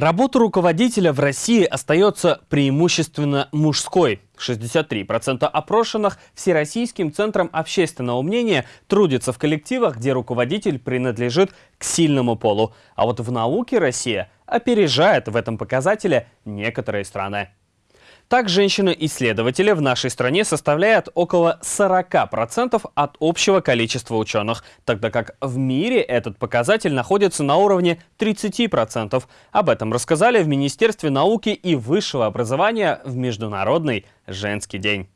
Работа руководителя в России остается преимущественно мужской. 63% опрошенных Всероссийским центром общественного мнения трудятся в коллективах, где руководитель принадлежит к сильному полу. А вот в науке Россия опережает в этом показателе некоторые страны. Так, женщины-исследователи в нашей стране составляют около 40% от общего количества ученых, тогда как в мире этот показатель находится на уровне 30%. Об этом рассказали в Министерстве науки и высшего образования в Международный женский день.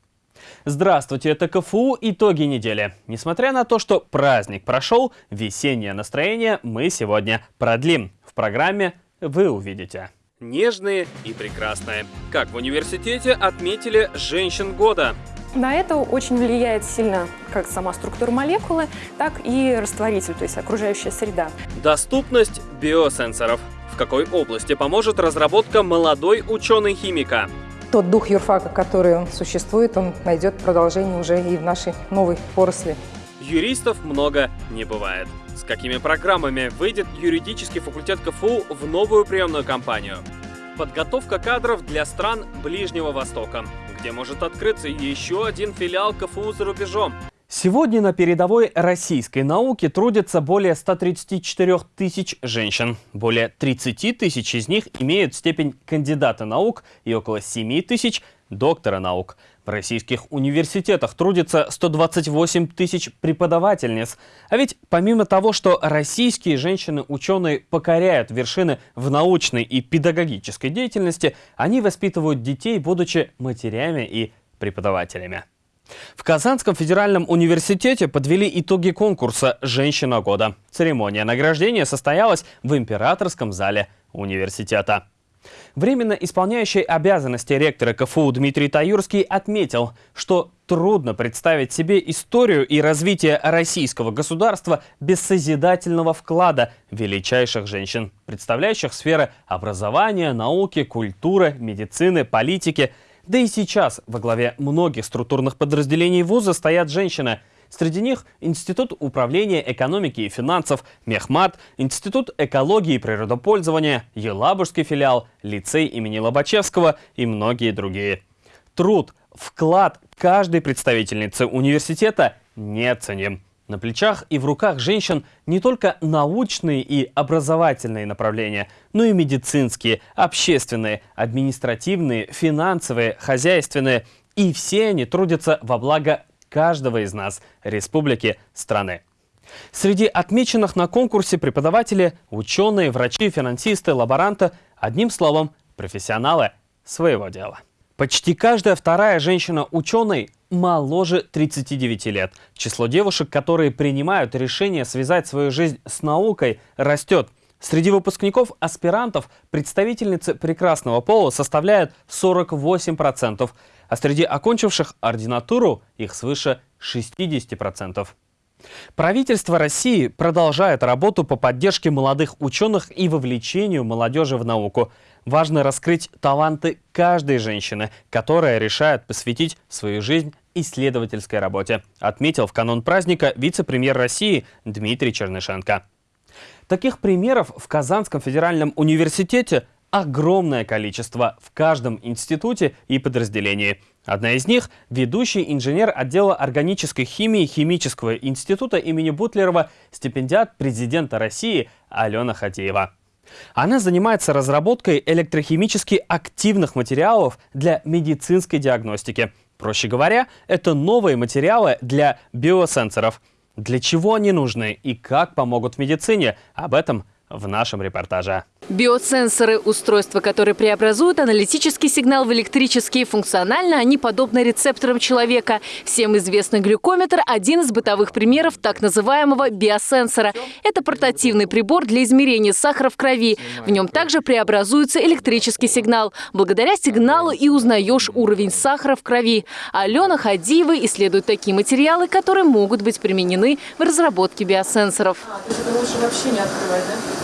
Здравствуйте, это КФУ «Итоги недели». Несмотря на то, что праздник прошел, весеннее настроение мы сегодня продлим. В программе вы увидите нежные и прекрасные. Как в университете отметили женщин года. На это очень влияет сильно как сама структура молекулы, так и растворитель, то есть окружающая среда. Доступность биосенсоров. В какой области поможет разработка молодой ученый-химика? Тот дух юрфака, который существует, он найдет продолжение уже и в нашей новой поросли. Юристов много не бывает. Какими программами выйдет юридический факультет КФУ в новую приемную кампанию? Подготовка кадров для стран Ближнего Востока, где может открыться еще один филиал КФУ за рубежом. Сегодня на передовой российской науке трудятся более 134 тысяч женщин. Более 30 тысяч из них имеют степень кандидата наук и около 7 тысяч – доктора наук. В российских университетах трудится 128 тысяч преподавательниц. А ведь помимо того, что российские женщины-ученые покоряют вершины в научной и педагогической деятельности, они воспитывают детей, будучи матерями и преподавателями. В Казанском федеральном университете подвели итоги конкурса «Женщина года». Церемония награждения состоялась в императорском зале университета. Временно исполняющий обязанности ректора КФУ Дмитрий Таюрский отметил, что трудно представить себе историю и развитие российского государства без созидательного вклада величайших женщин, представляющих сферы образования, науки, культуры, медицины, политики. Да и сейчас во главе многих структурных подразделений вуза стоят женщины – Среди них Институт управления экономики и финансов, Мехмат, Институт экологии и природопользования, Елабужский филиал, лицей имени Лобачевского и многие другие. Труд, вклад каждой представительницы университета неоценим. На плечах и в руках женщин не только научные и образовательные направления, но и медицинские, общественные, административные, финансовые, хозяйственные. И все они трудятся во благо каждого из нас, республики, страны. Среди отмеченных на конкурсе преподаватели, ученые, врачи, финансисты, лаборанты, одним словом, профессионалы своего дела. Почти каждая вторая женщина-ученый моложе 39 лет. Число девушек, которые принимают решение связать свою жизнь с наукой, растет. Среди выпускников аспирантов представительницы прекрасного пола составляют 48% а среди окончивших ординатуру их свыше 60%. Правительство России продолжает работу по поддержке молодых ученых и вовлечению молодежи в науку. Важно раскрыть таланты каждой женщины, которая решает посвятить свою жизнь исследовательской работе, отметил в канун праздника вице-премьер России Дмитрий Чернышенко. Таких примеров в Казанском федеральном университете огромное количество в каждом институте и подразделении. Одна из них – ведущий инженер отдела органической химии Химического института имени Бутлерова, стипендиат президента России Алена Хатеева. Она занимается разработкой электрохимически активных материалов для медицинской диагностики. Проще говоря, это новые материалы для биосенсоров. Для чего они нужны и как помогут в медицине? Об этом в нашем репортаже. Биосенсоры – устройства, которые преобразуют аналитический сигнал в электрический. Функционально они подобны рецепторам человека. Всем известный глюкометр – один из бытовых примеров так называемого биосенсора. Это портативный прибор для измерения сахара в крови. В нем также преобразуется электрический сигнал. Благодаря сигналу и узнаешь уровень сахара в крови. Алена Хадиева исследует такие материалы, которые могут быть применены в разработке биосенсоров. Это лучше вообще не открывать, да?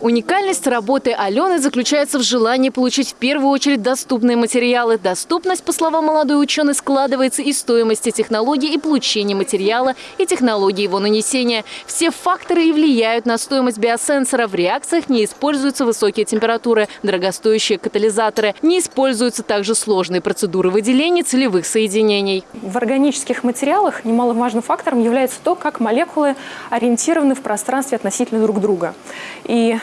Уникальность работы Алены заключается в желании получить в первую очередь доступные материалы. Доступность, по словам молодой ученой, складывается из стоимости технологий и получения материала и технологии его нанесения. Все факторы и влияют на стоимость биосенсора. В реакциях не используются высокие температуры, дорогостоящие катализаторы. Не используются также сложные процедуры выделения целевых соединений. В органических материалах немаловажным фактором является то, как молекулы ориентированы в пространстве относительно друг друга. И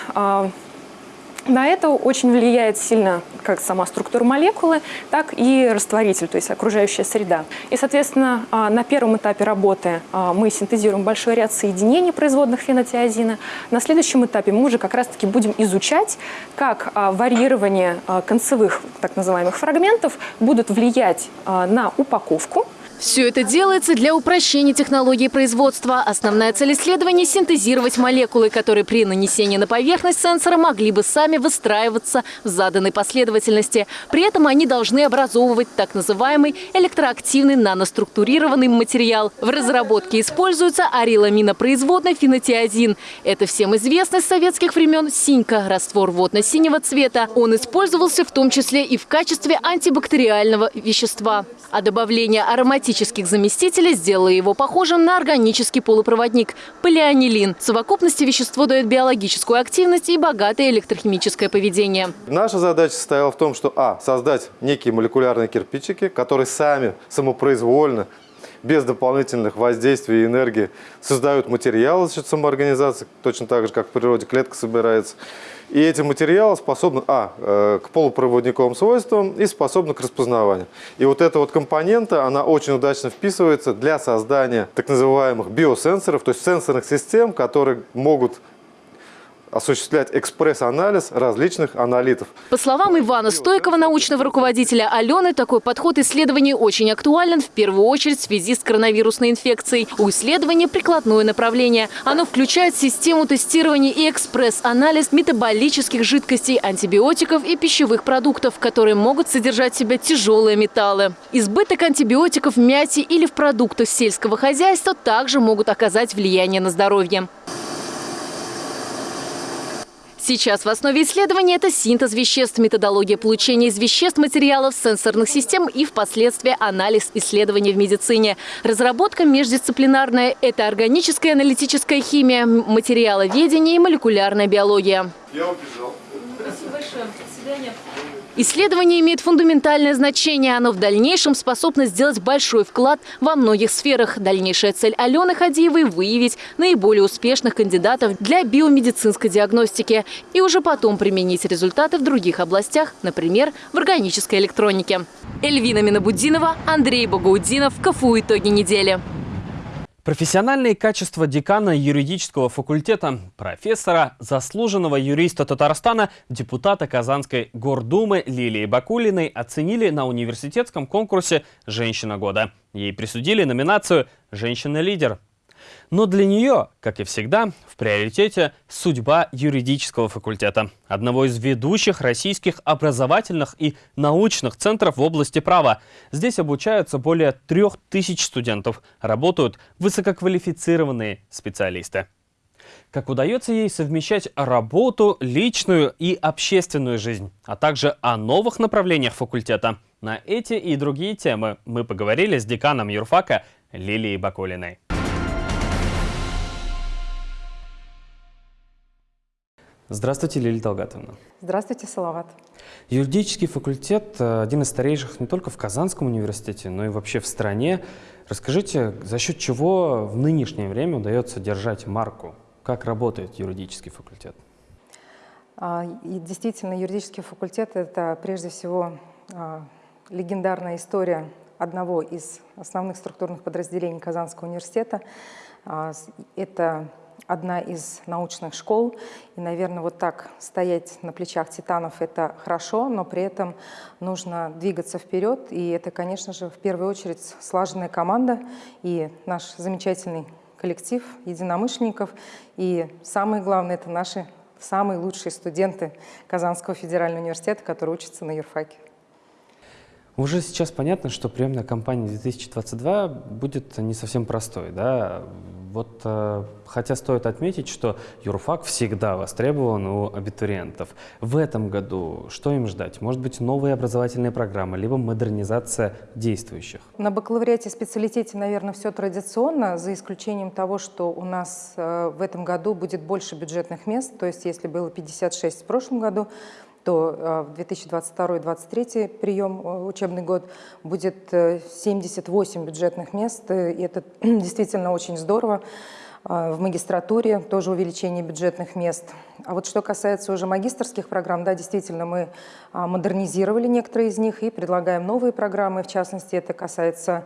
на это очень влияет сильно как сама структура молекулы, так и растворитель, то есть окружающая среда. И, соответственно, а, на первом этапе работы а, мы синтезируем большой ряд соединений производных фенотиазина. На следующем этапе мы уже как раз-таки будем изучать, как варьирование концевых так называемых фрагментов будут влиять на упаковку, все это делается для упрощения технологии производства. Основная цель исследования – синтезировать молекулы, которые при нанесении на поверхность сенсора могли бы сами выстраиваться в заданной последовательности. При этом они должны образовывать так называемый электроактивный наноструктурированный материал. В разработке используется ариламинопроизводный фенотиазин. Это всем известный с советских времен синька – раствор водно-синего цвета. Он использовался в том числе и в качестве антибактериального вещества. А добавление ароматических синтетических заместителей сделала его похожим на органический полупроводник – полианилин. В совокупности вещество дает биологическую активность и богатое электрохимическое поведение. Наша задача состояла в том, что а. создать некие молекулярные кирпичики, которые сами самопроизвольно без дополнительных воздействий и энергии создают материалы за счет самоорганизации, точно так же, как в природе клетка собирается. И эти материалы способны, а, э, к полупроводниковым свойствам и способны к распознаванию. И вот эта вот компонента, она очень удачно вписывается для создания так называемых биосенсоров, то есть сенсорных систем, которые могут осуществлять экспресс-анализ различных аналитов. По словам Ивана Стойкова, научного руководителя Алены, такой подход исследований очень актуален в первую очередь в связи с коронавирусной инфекцией. У исследования прикладное направление. Оно включает систему тестирования и экспресс-анализ метаболических жидкостей, антибиотиков и пищевых продуктов, которые могут содержать в себе тяжелые металлы. Избыток антибиотиков в мяте или в продуктах сельского хозяйства также могут оказать влияние на здоровье. Сейчас в основе исследования это синтез веществ, методология получения из веществ материалов сенсорных систем и впоследствии анализ исследований в медицине. Разработка междисциплинарная – это органическая аналитическая химия, материаловедение и молекулярная биология. Я убежал. Спасибо большое. До свидания. Исследование имеет фундаментальное значение. Оно в дальнейшем способно сделать большой вклад во многих сферах. Дальнейшая цель Алены Хадиевой – выявить наиболее успешных кандидатов для биомедицинской диагностики и уже потом применить результаты в других областях, например, в органической электронике. Эльвина Минабудинова, Андрей Богоудинов. КФУ «Итоги недели». Профессиональные качества декана юридического факультета, профессора, заслуженного юриста Татарстана, депутата Казанской гордумы Лилии Бакулиной оценили на университетском конкурсе «Женщина года». Ей присудили номинацию «Женщина-лидер». Но для нее, как и всегда, в приоритете судьба юридического факультета, одного из ведущих российских образовательных и научных центров в области права. Здесь обучаются более трех тысяч студентов, работают высококвалифицированные специалисты. Как удается ей совмещать работу, личную и общественную жизнь, а также о новых направлениях факультета. На эти и другие темы мы поговорили с деканом юрфака Лилией Бакулиной. Здравствуйте, Лилия Талгатовна. Здравствуйте, Салават. Юридический факультет э, – один из старейших не только в Казанском университете, но и вообще в стране. Расскажите, за счет чего в нынешнее время удается держать марку? Как работает юридический факультет? А, и действительно, юридический факультет – это прежде всего а, легендарная история одного из основных структурных подразделений Казанского университета. А, это одна из научных школ. И, наверное, вот так стоять на плечах титанов – это хорошо, но при этом нужно двигаться вперед. И это, конечно же, в первую очередь слаженная команда и наш замечательный коллектив единомышленников. И самое главное – это наши самые лучшие студенты Казанского федерального университета, которые учатся на юрфаке. Уже сейчас понятно, что приемная кампания 2022 будет не совсем простой. Да? Вот, э, хотя стоит отметить, что юрфак всегда востребован у абитуриентов. В этом году что им ждать? Может быть, новые образовательные программы, либо модернизация действующих? На бакалавриате специалитете, наверное, все традиционно, за исключением того, что у нас э, в этом году будет больше бюджетных мест. То есть, если было 56 в прошлом году, то э, в 2022-2023 прием э, учебный год будет 78 э, бюджетных мест, и это действительно очень здорово. В магистратуре тоже увеличение бюджетных мест. А вот что касается уже магистрских программ, да, действительно, мы модернизировали некоторые из них и предлагаем новые программы. В частности, это касается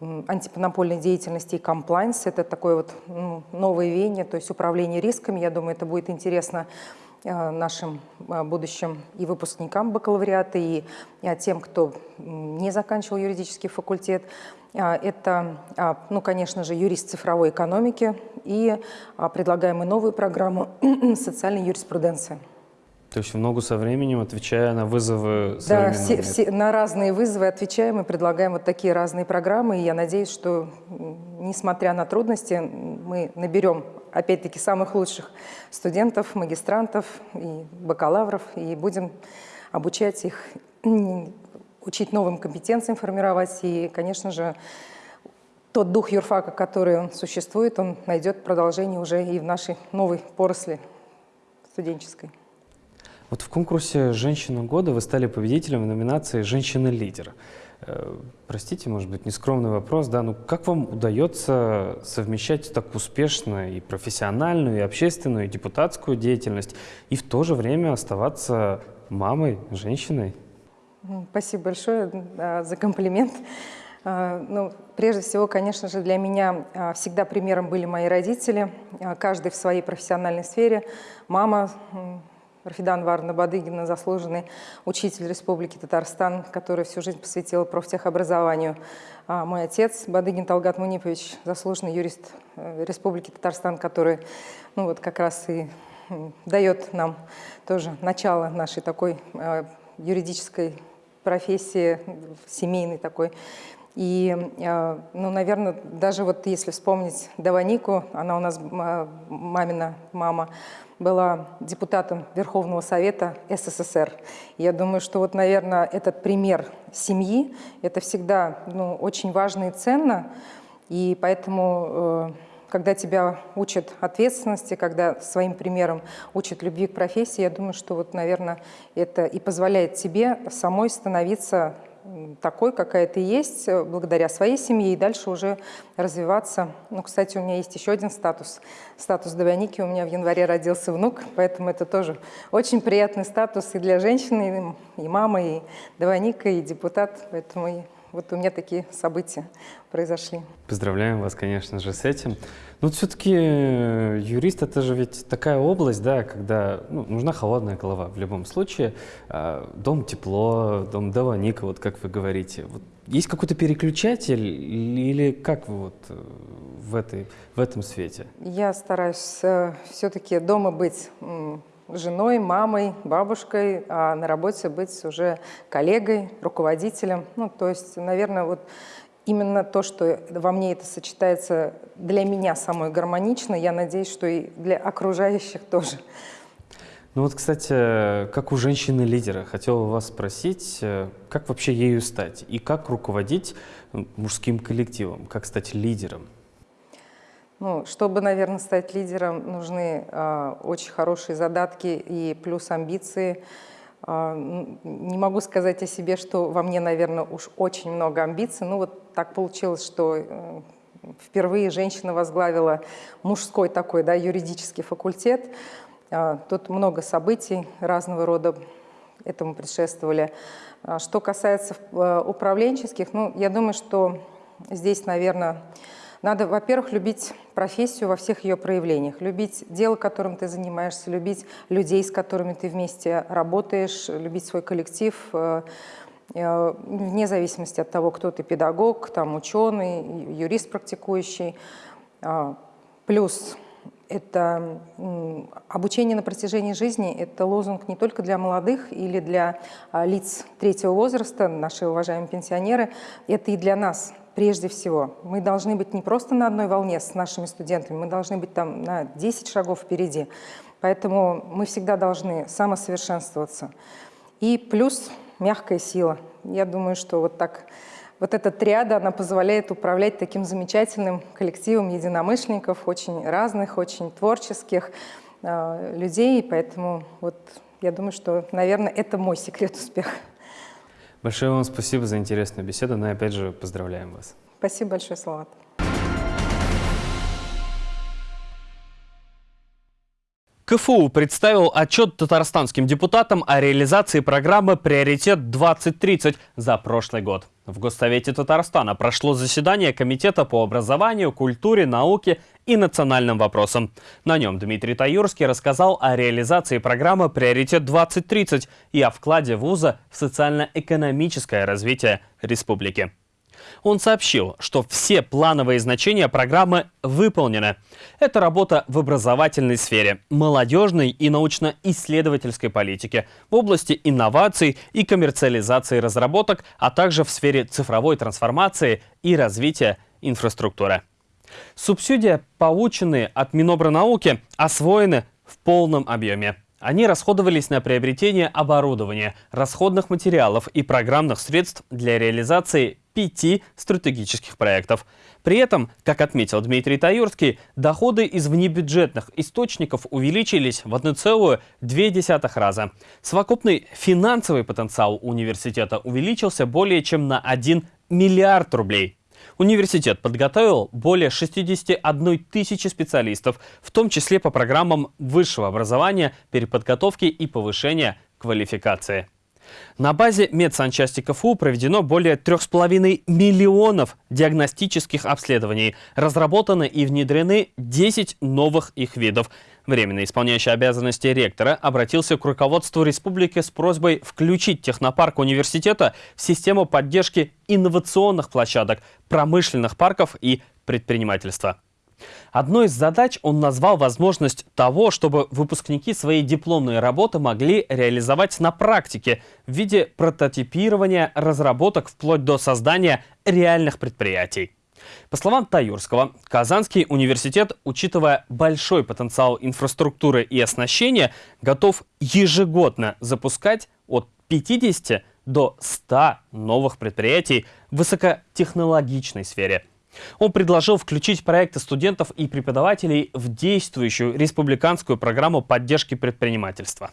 антимонопольной деятельности и комплайнс. Это такое вот ну, новое веяние, то есть управление рисками. Я думаю, это будет интересно нашим э, будущим и выпускникам бакалавриата, и тем, кто не заканчивал юридический факультет. Э, это, ну, конечно же, юрист цифровой экономики и предлагаем и новую программу социальной юриспруденции. То есть в ногу со временем, отвечая на вызовы Да, все, все, на разные вызовы отвечаем и предлагаем вот такие разные программы. И я надеюсь, что, несмотря на трудности, мы наберем, опять-таки, самых лучших студентов, магистрантов и бакалавров, и будем обучать их, учить новым компетенциям формировать. И, конечно же, тот дух юрфака, который существует, он найдет продолжение уже и в нашей новой поросли студенческой. Вот в конкурсе «Женщина года» вы стали победителем в номинации «Женщина-лидер». Э, простите, может быть, нескромный вопрос, да, ну как вам удается совмещать так успешно и профессиональную, и общественную, и депутатскую деятельность, и в то же время оставаться мамой, женщиной? Спасибо большое за комплимент. А, ну, прежде всего, конечно же, для меня а, всегда примером были мои родители, а, каждый в своей профессиональной сфере. Мама Рафидан Варна Бадыгина, заслуженный учитель Республики Татарстан, который всю жизнь посвятил профтехобразованию. А мой отец Бадыгин Талгат Мунипович, заслуженный юрист э, Республики Татарстан, который ну, вот как раз и дает нам тоже начало нашей такой э, юридической профессии, семейной такой. И, э, ну, наверное, даже вот если вспомнить Даванику, она у нас мамина мама, была депутатом Верховного Совета СССР. Я думаю, что вот, наверное, этот пример семьи, это всегда ну, очень важно и ценно, и поэтому, э, когда тебя учат ответственности, когда своим примером учат любви к профессии, я думаю, что вот, наверное, это и позволяет тебе самой становиться такой, какая ты есть, э, благодаря своей семье, и дальше уже развиваться. Ну, кстати, у меня есть еще один статус. Статус Давяники. У меня в январе родился внук, поэтому это тоже очень приятный статус и для женщины, и мамы, и Давяника, и депутат. Поэтому вот у меня такие события произошли. Поздравляем вас, конечно же, с этим. Но все-таки э, юрист это же ведь такая область, да, когда ну, нужна холодная голова в любом случае. А, дом тепло, дом Даваника, вот как вы говорите. Вот есть какой-то переключатель или как вы вот э, в, этой, в этом свете? Я стараюсь э, все-таки дома быть женой, мамой, бабушкой, а на работе быть уже коллегой, руководителем. Ну, то есть, наверное, вот именно то, что во мне это сочетается для меня самой гармонично, я надеюсь, что и для окружающих тоже. Ну вот, кстати, как у женщины-лидера, хотел вас спросить, э, как вообще ею стать и как руководить мужским коллективом, как стать лидером? Ну, чтобы, наверное, стать лидером, нужны э, очень хорошие задатки и плюс амбиции. Э, не могу сказать о себе, что во мне, наверное, уж очень много амбиций. Ну вот так получилось, что э, впервые женщина возглавила мужской такой, да, юридический факультет. Э, тут много событий разного рода этому предшествовали. Что касается э, управленческих, ну, я думаю, что здесь, наверное, надо, во-первых, любить профессию во всех ее проявлениях, любить дело, которым ты занимаешься, любить людей, с которыми ты вместе работаешь, любить свой коллектив, э, э, вне зависимости от того, кто ты, педагог, там, ученый, юрист практикующий. А, плюс это обучение на протяжении жизни, это лозунг не только для молодых или для а, лиц третьего возраста, наши уважаемые пенсионеры, это и для нас, прежде всего. Мы должны быть не просто на одной волне с нашими студентами, мы должны быть там на 10 шагов впереди. Поэтому мы всегда должны самосовершенствоваться. И плюс мягкая сила. Я думаю, что вот так вот эта триада, она позволяет управлять таким замечательным коллективом единомышленников, очень разных, очень творческих э, людей. Поэтому вот я думаю, что, наверное, это мой секрет успеха. Большое вам спасибо за интересную беседу, ну и опять же поздравляем вас. Спасибо большое, Салават. КФУ представил отчет татарстанским депутатам о реализации программы «Приоритет-2030» за прошлый год. В Госсовете Татарстана прошло заседание Комитета по образованию, культуре, науке и национальным вопросам. На нем Дмитрий Таюрский рассказал о реализации программы «Приоритет-2030» и о вкладе вуза в социально-экономическое развитие республики. Он сообщил, что все плановые значения программы выполнены. Это работа в образовательной сфере, молодежной и научно-исследовательской политике, в области инноваций и коммерциализации разработок, а также в сфере цифровой трансформации и развития инфраструктуры. Субсидии, полученные от Минобрнауки, освоены в полном объеме. Они расходовались на приобретение оборудования, расходных материалов и программных средств для реализации пяти стратегических проектов. При этом, как отметил Дмитрий Таюрский, доходы из внебюджетных источников увеличились в 1,2 раза. Совокупный финансовый потенциал университета увеличился более чем на 1 миллиард рублей. Университет подготовил более 61 тысячи специалистов, в том числе по программам высшего образования, переподготовки и повышения квалификации. На базе медсанчасти КФУ проведено более 3,5 миллионов диагностических обследований. Разработаны и внедрены 10 новых их видов. Временно исполняющий обязанности ректора обратился к руководству республики с просьбой включить технопарк университета в систему поддержки инновационных площадок, промышленных парков и предпринимательства. Одной из задач он назвал возможность того, чтобы выпускники своей дипломной работы могли реализовать на практике в виде прототипирования разработок вплоть до создания реальных предприятий. По словам Таюрского, Казанский университет, учитывая большой потенциал инфраструктуры и оснащения, готов ежегодно запускать от 50 до 100 новых предприятий в высокотехнологичной сфере – он предложил включить проекты студентов и преподавателей в действующую республиканскую программу поддержки предпринимательства.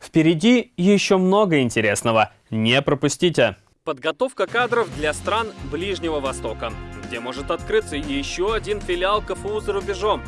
Впереди еще много интересного. Не пропустите! Подготовка кадров для стран Ближнего Востока, где может открыться еще один филиал КФУ за рубежом.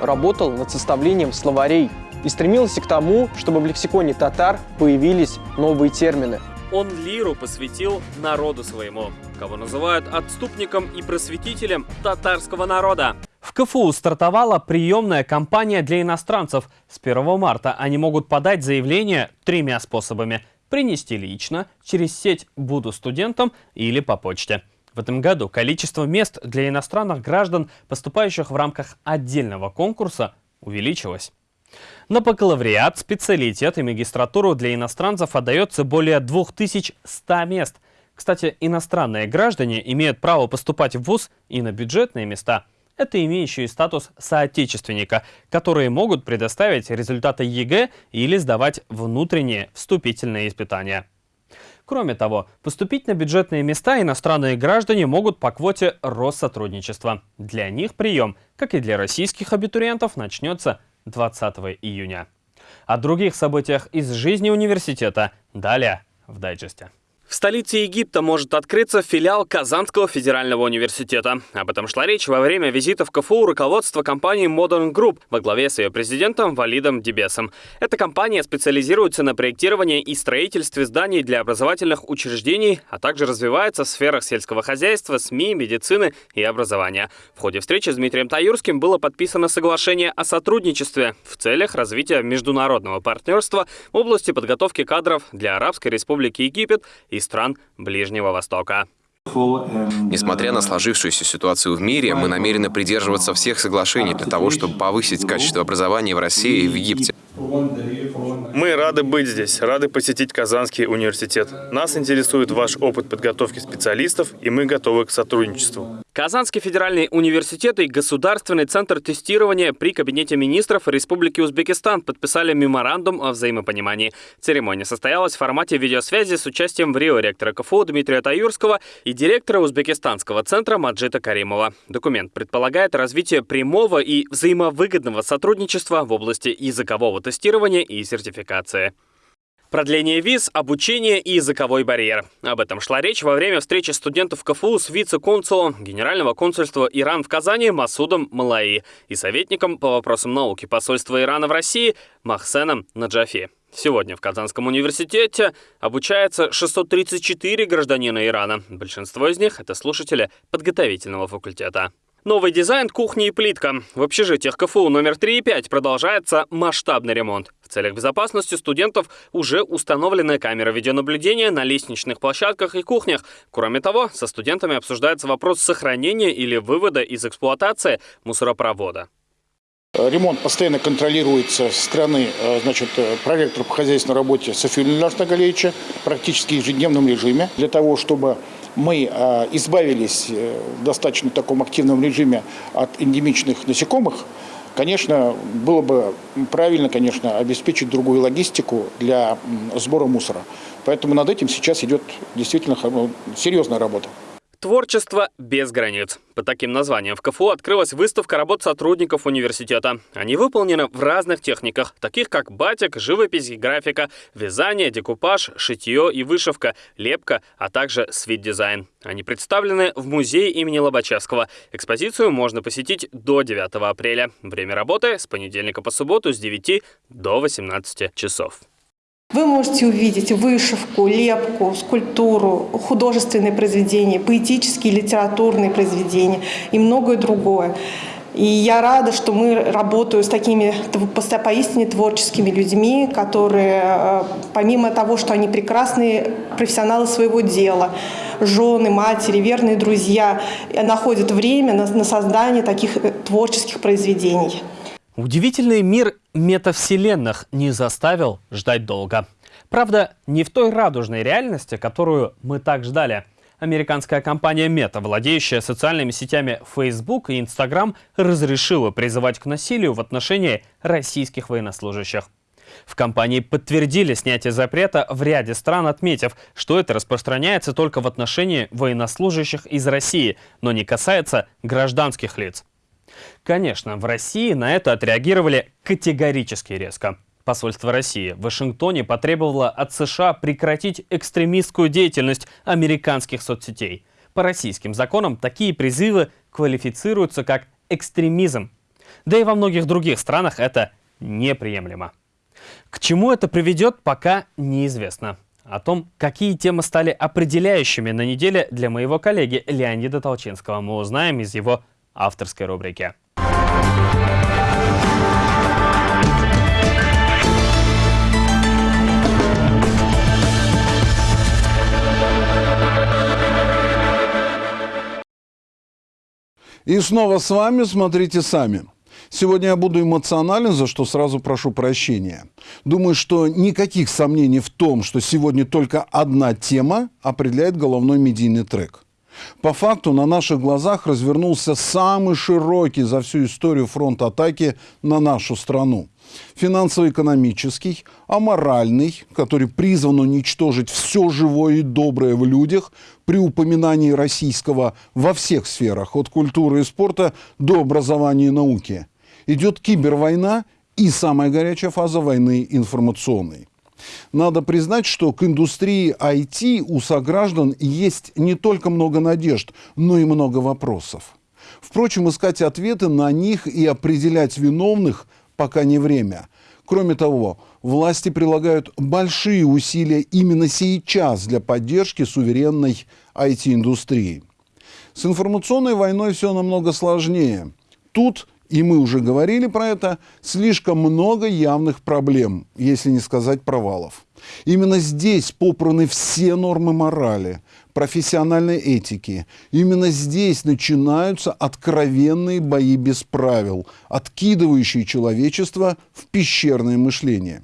Работал над составлением словарей и стремился к тому, чтобы в лексиконе татар появились новые термины – он лиру посвятил народу своему, кого называют отступником и просветителем татарского народа. В КФУ стартовала приемная кампания для иностранцев. С 1 марта они могут подать заявление тремя способами. Принести лично, через сеть «Буду студентом» или по почте. В этом году количество мест для иностранных граждан, поступающих в рамках отдельного конкурса, увеличилось. На бакалавриат, специалитет и магистратуру для иностранцев отдается более 2100 мест. Кстати, иностранные граждане имеют право поступать в ВУЗ и на бюджетные места. Это имеющие статус соотечественника, которые могут предоставить результаты ЕГЭ или сдавать внутренние вступительные испытания. Кроме того, поступить на бюджетные места иностранные граждане могут по квоте Россотрудничества. Для них прием, как и для российских абитуриентов, начнется 20 июня. О других событиях из жизни университета далее в дайджесте. В столице Египта может открыться филиал Казанского федерального университета. Об этом шла речь во время визита в КФУ руководства компании Modern Group во главе с ее президентом Валидом Дебесом. Эта компания специализируется на проектировании и строительстве зданий для образовательных учреждений, а также развивается в сферах сельского хозяйства, СМИ, медицины и образования. В ходе встречи с Дмитрием Таюрским было подписано соглашение о сотрудничестве в целях развития международного партнерства в области подготовки кадров для Арабской Республики Египет и стран Ближнего Востока. Несмотря на сложившуюся ситуацию в мире, мы намерены придерживаться всех соглашений для того, чтобы повысить качество образования в России и в Египте. Мы рады быть здесь, рады посетить Казанский университет. Нас интересует ваш опыт подготовки специалистов, и мы готовы к сотрудничеству. Казанский федеральный университет и Государственный центр тестирования при Кабинете министров Республики Узбекистан подписали меморандум о взаимопонимании. Церемония состоялась в формате видеосвязи с участием в Рио ректора КФУ Дмитрия Таюрского и директора Узбекистанского центра Маджита Каримова. Документ предполагает развитие прямого и взаимовыгодного сотрудничества в области языкового тестирования и сертификации. Продление виз, обучение и языковой барьер. Об этом шла речь во время встречи студентов КФУ с вице-консулом Генерального консульства Иран в Казани Масудом Малаи и советником по вопросам науки посольства Ирана в России Махсеном Наджафи. Сегодня в Казанском университете обучается 634 гражданина Ирана. Большинство из них — это слушатели подготовительного факультета. Новый дизайн кухни и плитка. В общежитиях КФУ номер 3 и 5 продолжается масштабный ремонт. В целях безопасности студентов уже установлены камеры видеонаблюдения на лестничных площадках и кухнях. Кроме того, со студентами обсуждается вопрос сохранения или вывода из эксплуатации мусоропровода. Ремонт постоянно контролируется со стороны э, значит, э, проректора по хозяйственной работе Софии Леонидовича Галеевича практически в ежедневном режиме для того, чтобы мы э, избавились в достаточно таком активном режиме от эндемичных насекомых, конечно, было бы правильно, конечно, обеспечить другую логистику для сбора мусора. Поэтому над этим сейчас идет действительно серьезная работа. Творчество без границ. По таким названиям в КФУ открылась выставка работ сотрудников университета. Они выполнены в разных техниках, таких как батик, живопись и графика, вязание, декупаж, шитье и вышивка, лепка, а также свит-дизайн. Они представлены в музее имени Лобачевского. Экспозицию можно посетить до 9 апреля. Время работы с понедельника по субботу с 9 до 18 часов. Вы можете увидеть вышивку, лепку, скульптуру, художественные произведения, поэтические, литературные произведения и многое другое. И я рада, что мы работаем с такими поистине творческими людьми, которые, э, помимо того, что они прекрасные профессионалы своего дела, жены, матери, верные друзья, находят время на, на создание таких э, творческих произведений. Удивительный мир метавселенных не заставил ждать долго. Правда, не в той радужной реальности, которую мы так ждали. Американская компания Meta, владеющая социальными сетями Facebook и Instagram, разрешила призывать к насилию в отношении российских военнослужащих. В компании подтвердили снятие запрета в ряде стран, отметив, что это распространяется только в отношении военнослужащих из России, но не касается гражданских лиц. Конечно, в России на это отреагировали категорически резко. Посольство России в Вашингтоне потребовало от США прекратить экстремистскую деятельность американских соцсетей. По российским законам такие призывы квалифицируются как экстремизм. Да и во многих других странах это неприемлемо. К чему это приведет, пока неизвестно. О том, какие темы стали определяющими на неделе для моего коллеги Леонида Толчинского, мы узнаем из его авторской рубрике. И снова с вами «Смотрите сами». Сегодня я буду эмоционален, за что сразу прошу прощения. Думаю, что никаких сомнений в том, что сегодня только одна тема определяет головной медийный трек. По факту на наших глазах развернулся самый широкий за всю историю фронт атаки на нашу страну. Финансово-экономический, аморальный, который призван уничтожить все живое и доброе в людях при упоминании российского во всех сферах, от культуры и спорта до образования и науки. Идет кибервойна и самая горячая фаза войны информационной. Надо признать, что к индустрии IT у сограждан есть не только много надежд, но и много вопросов. Впрочем, искать ответы на них и определять виновных пока не время. Кроме того, власти прилагают большие усилия именно сейчас для поддержки суверенной IT-индустрии. С информационной войной все намного сложнее. Тут и мы уже говорили про это, слишком много явных проблем, если не сказать провалов. Именно здесь попраны все нормы морали, профессиональной этики. Именно здесь начинаются откровенные бои без правил, откидывающие человечество в пещерное мышление.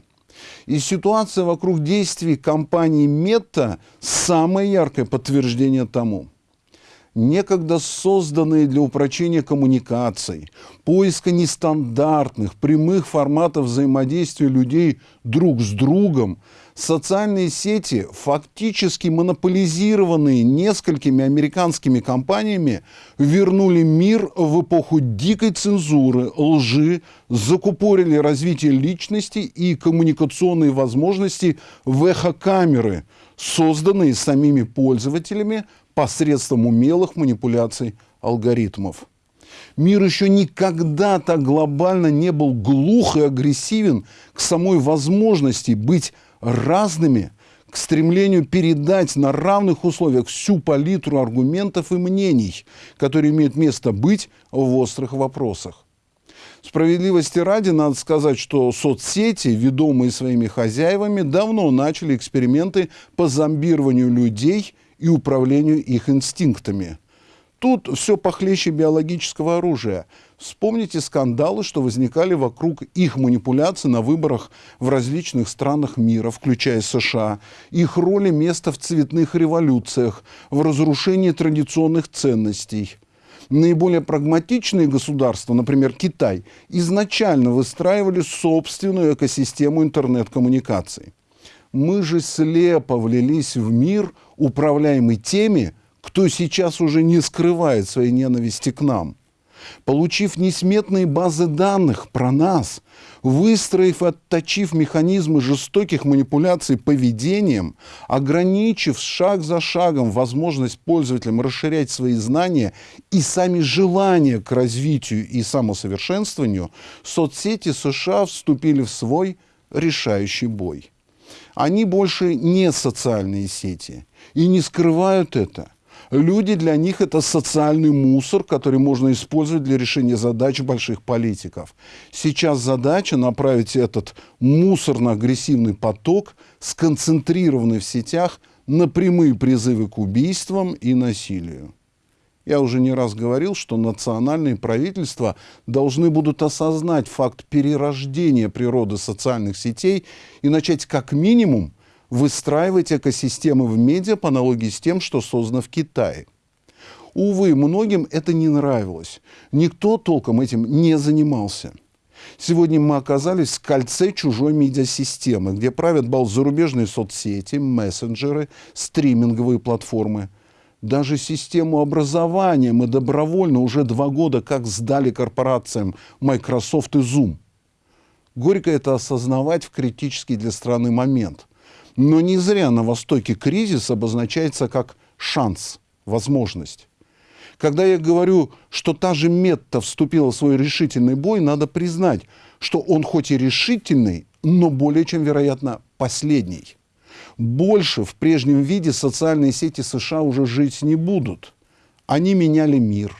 И ситуация вокруг действий компании Мета – самое яркое подтверждение тому. Некогда созданные для упрочения коммуникаций, поиска нестандартных, прямых форматов взаимодействия людей друг с другом, социальные сети, фактически монополизированные несколькими американскими компаниями, вернули мир в эпоху дикой цензуры, лжи, закупорили развитие личности и коммуникационные возможности в эхокамеры, созданные самими пользователями посредством умелых манипуляций алгоритмов. Мир еще никогда так глобально не был глух и агрессивен к самой возможности быть разными, к стремлению передать на равных условиях всю палитру аргументов и мнений, которые имеют место быть в острых вопросах. Справедливости ради надо сказать, что соцсети, ведомые своими хозяевами, давно начали эксперименты по зомбированию людей и управлению их инстинктами. Тут все похлеще биологического оружия. Вспомните скандалы, что возникали вокруг их манипуляций на выборах в различных странах мира, включая США, их роли места в цветных революциях, в разрушении традиционных ценностей. Наиболее прагматичные государства, например, Китай, изначально выстраивали собственную экосистему интернет-коммуникаций. Мы же слепо влились в мир, управляемый теми, кто сейчас уже не скрывает своей ненависти к нам. Получив несметные базы данных про нас, выстроив и отточив механизмы жестоких манипуляций поведением, ограничив шаг за шагом возможность пользователям расширять свои знания и сами желания к развитию и самосовершенствованию, соцсети США вступили в свой решающий бой. Они больше не социальные сети и не скрывают это – Люди для них это социальный мусор, который можно использовать для решения задач больших политиков. Сейчас задача направить этот мусорно-агрессивный поток, сконцентрированный в сетях, на прямые призывы к убийствам и насилию. Я уже не раз говорил, что национальные правительства должны будут осознать факт перерождения природы социальных сетей и начать как минимум выстраивать экосистемы в медиа по аналогии с тем, что создано в Китае. Увы, многим это не нравилось. Никто толком этим не занимался. Сегодня мы оказались в кольце чужой медиасистемы, где правят бал зарубежные соцсети, мессенджеры, стриминговые платформы. Даже систему образования мы добровольно уже два года как сдали корпорациям Microsoft и Zoom. Горько это осознавать в критический для страны момент. Но не зря на Востоке кризис обозначается как шанс, возможность. Когда я говорю, что та же Метта вступила в свой решительный бой, надо признать, что он хоть и решительный, но более чем, вероятно, последний. Больше в прежнем виде социальные сети США уже жить не будут. Они меняли мир.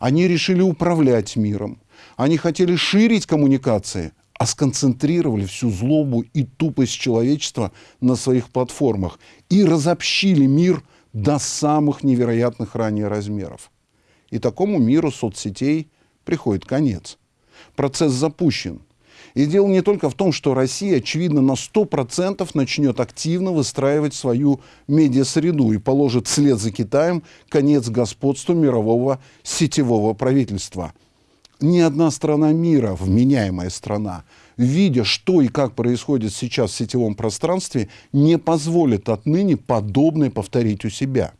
Они решили управлять миром. Они хотели ширить коммуникации, а сконцентрировали всю злобу и тупость человечества на своих платформах и разобщили мир до самых невероятных ранее размеров. И такому миру соцсетей приходит конец. Процесс запущен. И дело не только в том, что Россия, очевидно, на 100% начнет активно выстраивать свою медиасреду и положит вслед за Китаем конец господству мирового сетевого правительства – ни одна страна мира, вменяемая страна, видя, что и как происходит сейчас в сетевом пространстве, не позволит отныне подобное повторить у себя.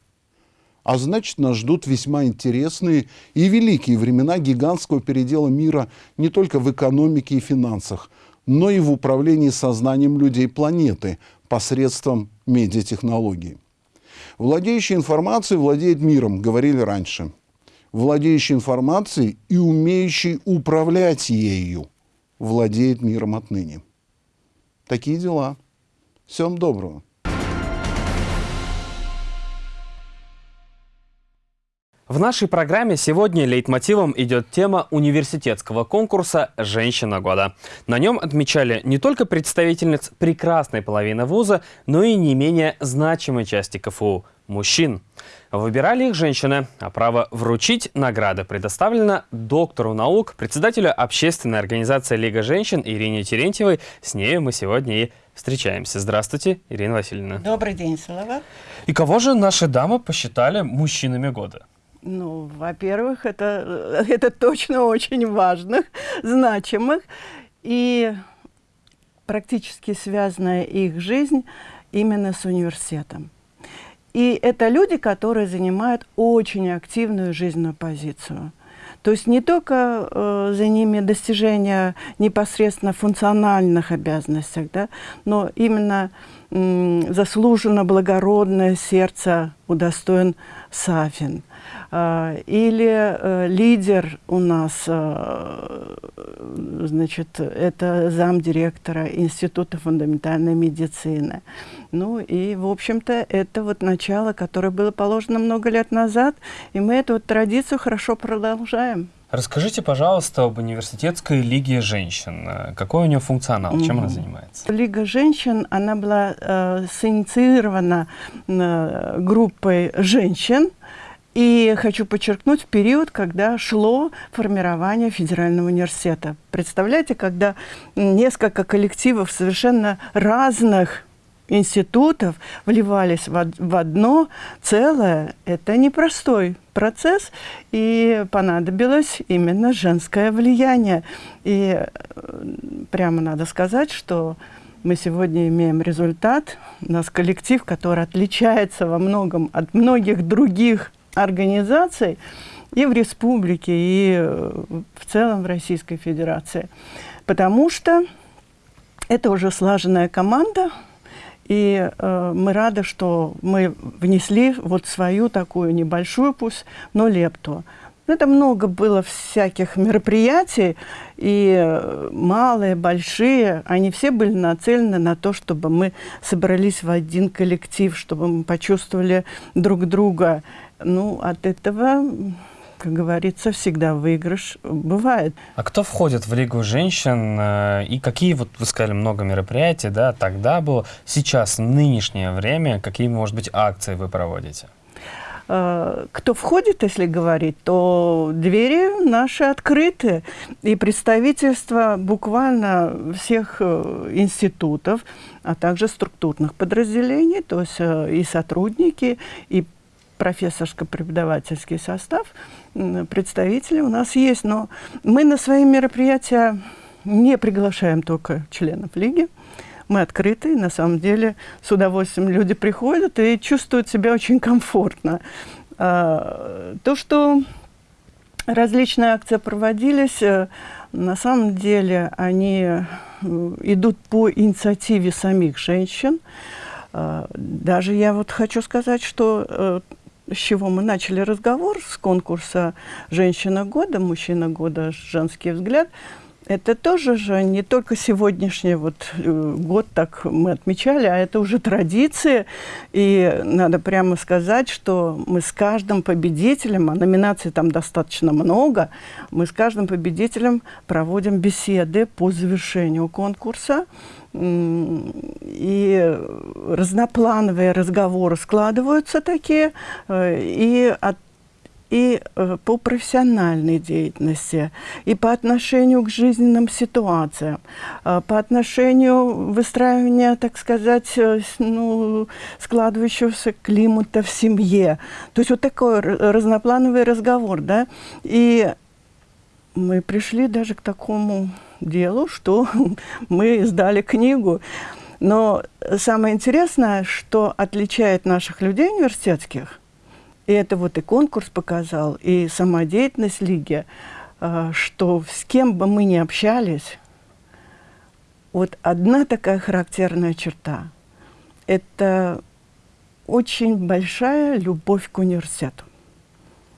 А значит, нас ждут весьма интересные и великие времена гигантского передела мира не только в экономике и финансах, но и в управлении сознанием людей планеты посредством медиатехнологий. Владеющий информацией владеет миром, говорили раньше – владеющий информацией и умеющий управлять ею, владеет миром отныне. Такие дела. Всем доброго. В нашей программе сегодня лейтмотивом идет тема университетского конкурса «Женщина года». На нем отмечали не только представительниц прекрасной половины вуза, но и не менее значимой части КФУ – мужчин. Выбирали их женщины, а право вручить награды предоставлено доктору наук, председателю общественной организации «Лига женщин» Ирине Терентьевой. С ней мы сегодня и встречаемся. Здравствуйте, Ирина Васильевна. Добрый день, Салава. И кого же наши дамы посчитали мужчинами года? Ну, во-первых, это, это точно очень важных, значимых и практически связанная их жизнь именно с университетом. И это люди, которые занимают очень активную жизненную позицию. То есть не только э, за ними достижения непосредственно функциональных обязанностей, да, но именно э, заслуженно благородное сердце удостоен Сафин – или э, лидер у нас, э, значит, это замдиректора Института фундаментальной медицины. Ну и, в общем-то, это вот начало, которое было положено много лет назад, и мы эту вот традицию хорошо продолжаем. Расскажите, пожалуйста, об университетской лиге женщин. Какой у нее функционал? Чем она занимается? Лига женщин, она была э, синициирована э, группой женщин, и хочу подчеркнуть, период, когда шло формирование федерального университета. Представляете, когда несколько коллективов совершенно разных институтов вливались в, в одно целое, это непростой процесс, и понадобилось именно женское влияние. И э, прямо надо сказать, что мы сегодня имеем результат. У нас коллектив, который отличается во многом от многих других организаций и в республике, и э, в целом в Российской Федерации. Потому что это уже слаженная команда, и э, мы рады, что мы внесли вот свою такую небольшую, пусть, но лепту. Это много было всяких мероприятий, и э, малые, большие, они все были нацелены на то, чтобы мы собрались в один коллектив, чтобы мы почувствовали друг друга. Ну, от этого как говорится, всегда выигрыш бывает. А кто входит в Лигу женщин э, и какие, вот вы сказали, много мероприятий, да, тогда было, сейчас, нынешнее время, какие, может быть, акции вы проводите? Э, кто входит, если говорить, то двери наши открыты. И представительство буквально всех э, институтов, а также структурных подразделений, то есть и сотрудники, и профессорско-преподавательский состав, представители у нас есть, но мы на свои мероприятия не приглашаем только членов Лиги. Мы открыты, на самом деле с удовольствием люди приходят и чувствуют себя очень комфортно. А, то, что различные акции проводились, э, на самом деле они э, идут по инициативе самих женщин. А, даже я вот хочу сказать, что э, с чего мы начали разговор, с конкурса «Женщина года», «Мужчина года», «Женский взгляд», это тоже же не только сегодняшний вот э, год так мы отмечали, а это уже традиция. И надо прямо сказать, что мы с каждым победителем, а номинаций там достаточно много, мы с каждым победителем проводим беседы по завершению конкурса и разноплановые разговоры складываются такие, э, и и э, по профессиональной деятельности, и по отношению к жизненным ситуациям, э, по отношению выстраивания, так сказать, ну, складывающегося климата в семье. То есть вот такой разноплановый разговор, да, и мы пришли даже к такому делу, что мы издали книгу. Но самое интересное, что отличает наших людей университетских, и это вот и конкурс показал, и сама деятельность Лиги, а, что с кем бы мы ни общались, вот одна такая характерная черта – это очень большая любовь к университету.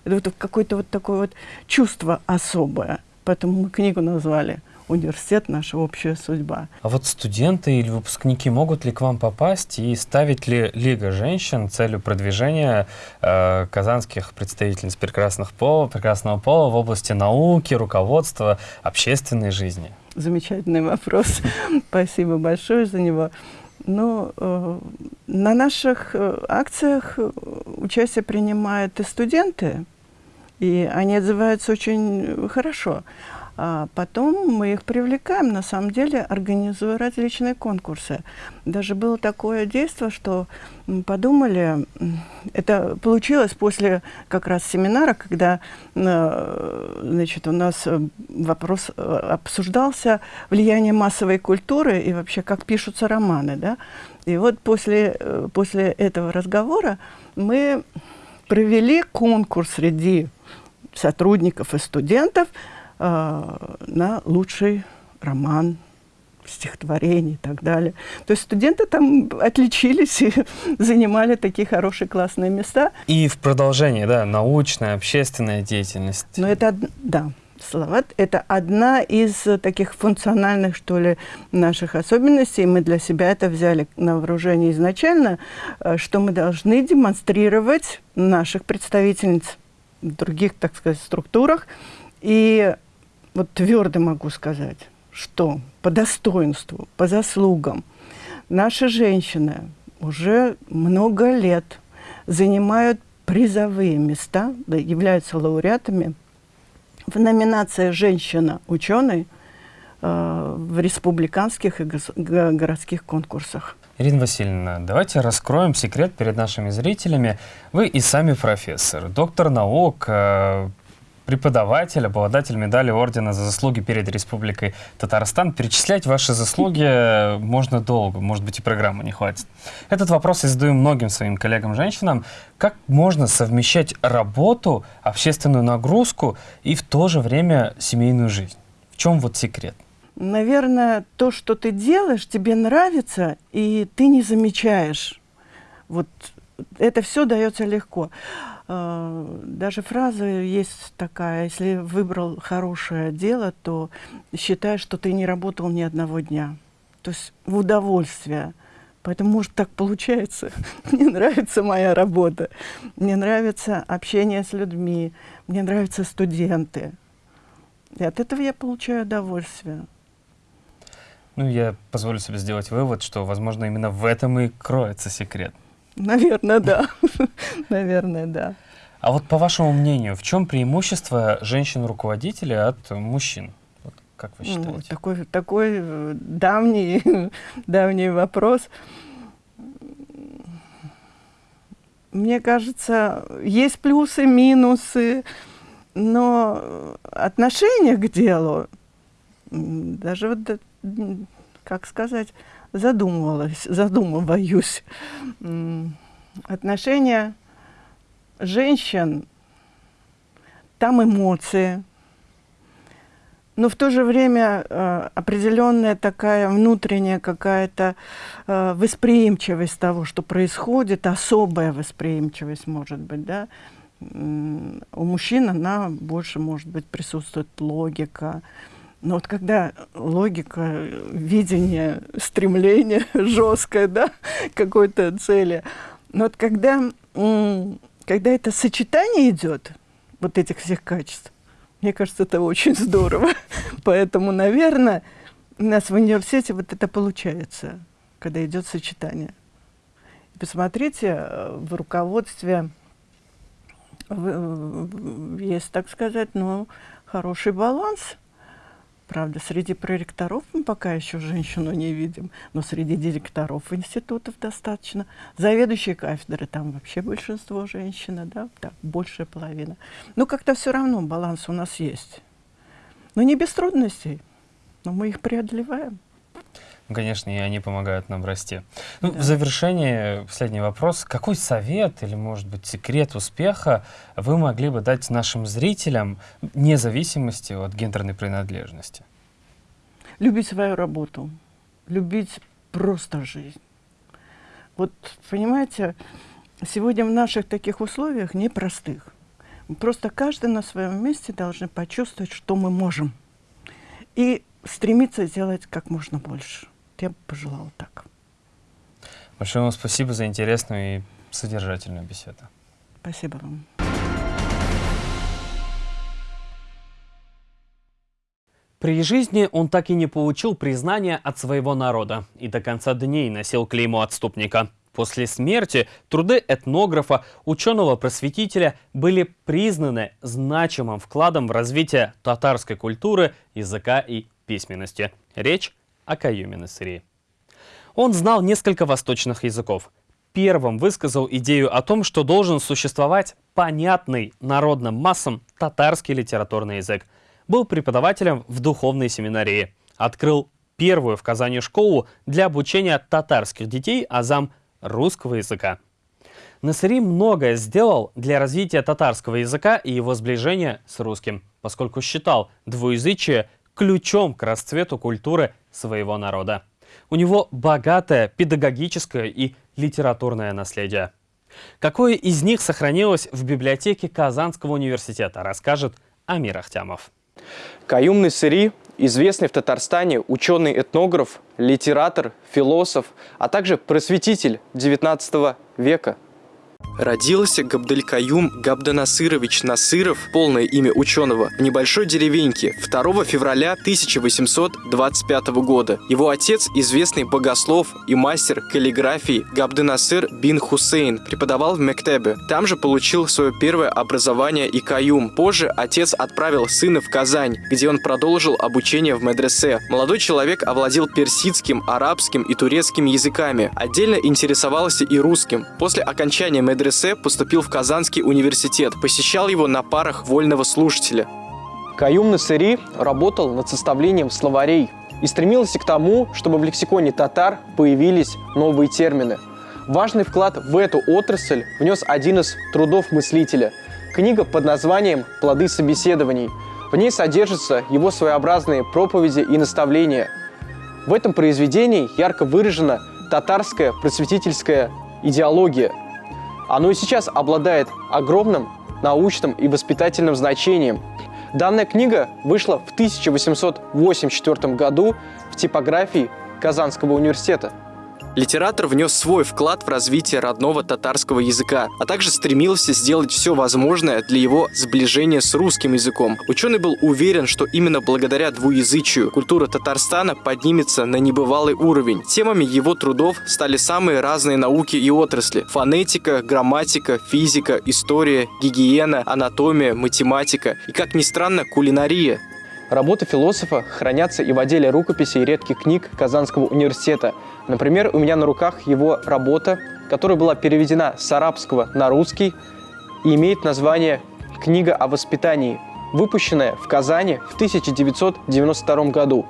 Это вот какое-то вот такое вот чувство особое. Поэтому мы книгу назвали университет – наша общая судьба. А вот студенты или выпускники могут ли к вам попасть и ставить ли Лига женщин целью продвижения э, казанских представительниц прекрасных пола, прекрасного пола в области науки, руководства, общественной жизни? Замечательный вопрос. Спасибо большое за него. Ну, э, на наших э, акциях э, участие принимают и студенты, и они отзываются очень хорошо. А потом мы их привлекаем, на самом деле, организуя различные конкурсы. Даже было такое действие, что подумали, это получилось после как раз семинара, когда э, значит, у нас вопрос э, обсуждался влияние массовой культуры и вообще как пишутся романы. Да? И вот после, э, после этого разговора мы провели конкурс среди сотрудников и студентов – э, на лучший роман, стихотворение и так далее. То есть студенты там отличились и занимали такие хорошие классные места. И в продолжении, да, научная, общественная деятельность. Но это, да, Салават – это одна из таких функциональных, что ли, наших особенностей. Мы для себя это взяли на вооружение изначально, э, что мы должны демонстрировать наших представительниц других, так сказать, структурах. И вот твердо могу сказать, что по достоинству, по заслугам наши женщины уже много лет занимают призовые места, да, являются лауреатами в номинации «Женщина-ученый» э, в республиканских и городских конкурсах. Ирина Васильевна, давайте раскроем секрет перед нашими зрителями. Вы и сами профессор, доктор наук, э, преподаватель, обладатель медали ордена за заслуги перед Республикой Татарстан. Перечислять ваши заслуги можно долго, может быть и программы не хватит. Этот вопрос я задаю многим своим коллегам-женщинам. Как можно совмещать работу, общественную нагрузку и в то же время семейную жизнь? В чем вот секрет? Наверное, то, что ты делаешь, тебе нравится, и ты не замечаешь. Вот это все дается легко. Э, даже фраза есть такая, если выбрал хорошее дело, то считай, что ты не работал ни одного дня. То есть в удовольствие. Поэтому, может, так получается. Мне нравится моя работа. Мне нравится общение с людьми. Мне нравятся студенты. И от этого я получаю удовольствие. Ну, я позволю себе сделать вывод, что, возможно, именно в этом и кроется секрет. Наверное, да. Наверное, да. А вот по вашему мнению, в чем преимущество женщин-руководителей от мужчин? Вот как вы считаете? Ну, такой, такой э, давний, давний вопрос. Мне кажется, есть плюсы, минусы, но отношение к делу, даже вот, как сказать, задумывалась, задумываюсь. Отношения женщин, там эмоции, но в то же время э, определенная такая внутренняя какая-то э, восприимчивость того, что происходит, особая восприимчивость может быть, да. У мужчин она больше, может быть, присутствует логика, но вот когда логика, видение, стремление жесткое, да, какой-то цели, но вот когда, когда это сочетание идет, вот этих всех качеств, мне кажется, это очень здорово. Поэтому, наверное, у нас в университете вот это получается, когда идет сочетание. Посмотрите, э, в руководстве есть, так сказать, ну, хороший баланс – Правда, среди проректоров мы пока еще женщину не видим, но среди директоров институтов достаточно. Заведующие кафедры, там вообще большинство женщины, да, так, большая половина. Но как-то все равно баланс у нас есть. Но не без трудностей, но мы их преодолеваем. Конечно, и они помогают нам расти. Ну, да. В завершение последний вопрос. Какой совет или, может быть, секрет успеха вы могли бы дать нашим зрителям, вне зависимости от гендерной принадлежности? Любить свою работу, любить просто жизнь. Вот, понимаете, сегодня в наших таких условиях непростых. Просто каждый на своем месте должны почувствовать, что мы можем. И стремиться сделать как можно больше я бы пожелала так. Большое вам спасибо за интересную и содержательную беседу. Спасибо вам. При жизни он так и не получил признания от своего народа и до конца дней носил клеймо отступника. После смерти труды этнографа, ученого-просветителя были признаны значимым вкладом в развитие татарской культуры, языка и письменности. Речь о Каюме Насыри. Он знал несколько восточных языков. Первым высказал идею о том, что должен существовать понятный народным массам татарский литературный язык. Был преподавателем в духовной семинарии. Открыл первую в Казани школу для обучения татарских детей азам русского языка. Насыри многое сделал для развития татарского языка и его сближения с русским, поскольку считал двуязычие ключом к расцвету культуры своего народа. У него богатое педагогическое и литературное наследие. Какое из них сохранилось в библиотеке Казанского университета, расскажет Амир Ахтямов. Каюм Насыри известный в Татарстане ученый-этнограф, литератор, философ, а также просветитель XIX века – Родился Габделькаюм Габданасырович Насыров, полное имя ученого, в небольшой деревеньке 2 февраля 1825 года. Его отец, известный богослов и мастер каллиграфии Габданасыр бин Хусейн, преподавал в Мектебе. Там же получил свое первое образование и каюм. Позже отец отправил сына в Казань, где он продолжил обучение в медресе. Молодой человек овладел персидским, арабским и турецким языками. Отдельно интересовался и русским. После окончания медресе поступил в Казанский университет, посещал его на парах вольного слушателя. Каюм Насыри работал над составлением словарей и стремился к тому, чтобы в лексиконе татар появились новые термины. Важный вклад в эту отрасль внес один из трудов мыслителя – книга под названием «Плоды собеседований». В ней содержатся его своеобразные проповеди и наставления. В этом произведении ярко выражена татарская просветительская идеология – оно и сейчас обладает огромным научным и воспитательным значением. Данная книга вышла в 1884 году в типографии Казанского университета. Литератор внес свой вклад в развитие родного татарского языка, а также стремился сделать все возможное для его сближения с русским языком. Ученый был уверен, что именно благодаря двуязычию культура Татарстана поднимется на небывалый уровень. Темами его трудов стали самые разные науки и отрасли – фонетика, грамматика, физика, история, гигиена, анатомия, математика и, как ни странно, кулинария. Работы философа хранятся и в отделе рукописей и редких книг Казанского университета. Например, у меня на руках его работа, которая была переведена с арабского на русский и имеет название «Книга о воспитании», выпущенная в Казани в 1992 году.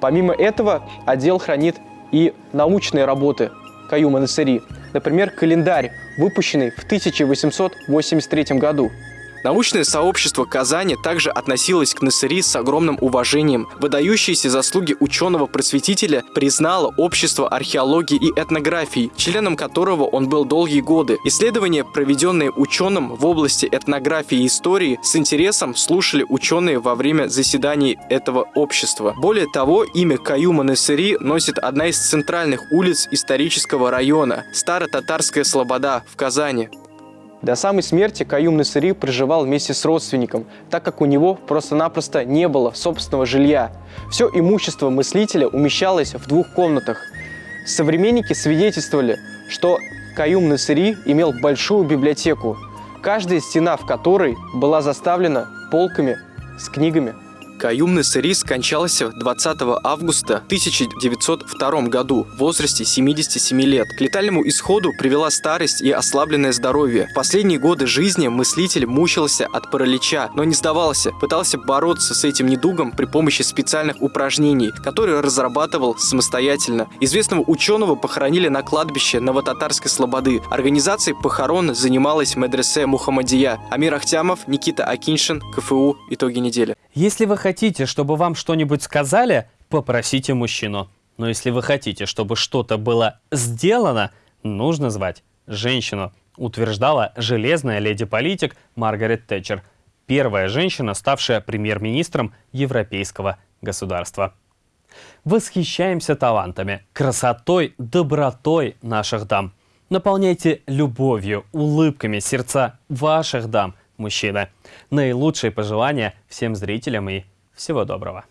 Помимо этого, отдел хранит и научные работы Каюма Насыри, например, календарь, выпущенный в 1883 году. Научное сообщество Казани также относилось к Насыри с огромным уважением. Выдающиеся заслуги ученого-просветителя признало Общество археологии и этнографии, членом которого он был долгие годы. Исследования, проведенные ученым в области этнографии и истории, с интересом слушали ученые во время заседаний этого общества. Более того, имя Каюма Насыри носит одна из центральных улиц исторического района – Старо-Татарская Слобода в Казани. До самой смерти Каюм Насыри проживал вместе с родственником, так как у него просто-напросто не было собственного жилья. Все имущество мыслителя умещалось в двух комнатах. Современники свидетельствовали, что Каюм Насыри имел большую библиотеку, каждая стена в которой была заставлена полками с книгами Каюм Насыри скончался 20 августа 1902 году в возрасте 77 лет. К летальному исходу привела старость и ослабленное здоровье. В последние годы жизни мыслитель мучился от паралича, но не сдавался, пытался бороться с этим недугом при помощи специальных упражнений, которые разрабатывал самостоятельно. Известного ученого похоронили на кладбище Новотатарской Слободы. Организацией похорон занималась медресе Мухаммадия. Амир Ахтямов, Никита Акиншин, КФУ. Итоги недели. Если вы хотите, чтобы вам что-нибудь сказали, попросите мужчину. Но если вы хотите, чтобы что-то было сделано, нужно звать женщину, утверждала железная леди-политик Маргарет Тэтчер, первая женщина, ставшая премьер-министром европейского государства. Восхищаемся талантами, красотой, добротой наших дам. Наполняйте любовью, улыбками сердца ваших дам – мужчины. Наилучшие пожелания всем зрителям и всего доброго.